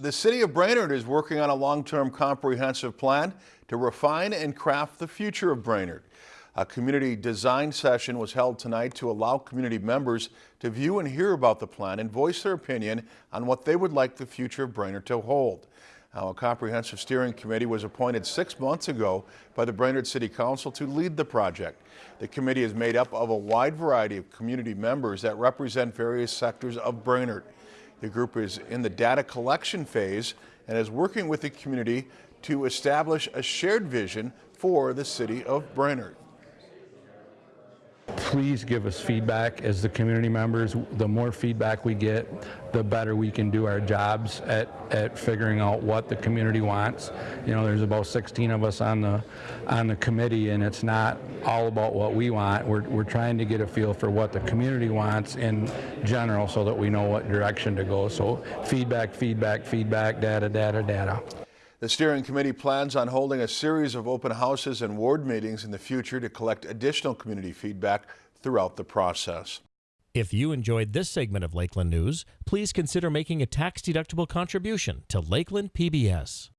The city of Brainerd is working on a long-term comprehensive plan to refine and craft the future of Brainerd. A community design session was held tonight to allow community members to view and hear about the plan and voice their opinion on what they would like the future of Brainerd to hold. Now, a comprehensive steering committee was appointed six months ago by the Brainerd City Council to lead the project. The committee is made up of a wide variety of community members that represent various sectors of Brainerd. The group is in the data collection phase and is working with the community to establish a shared vision for the city of Brainerd please give us feedback as the community members. The more feedback we get, the better we can do our jobs at, at figuring out what the community wants. You know, there's about 16 of us on the on the committee, and it's not all about what we want. We're, we're trying to get a feel for what the community wants in general so that we know what direction to go. So feedback, feedback, feedback, data, data, data. The steering committee plans on holding a series of open houses and ward meetings in the future to collect additional community feedback throughout the process. If you enjoyed this segment of Lakeland News, please consider making a tax-deductible contribution to Lakeland PBS.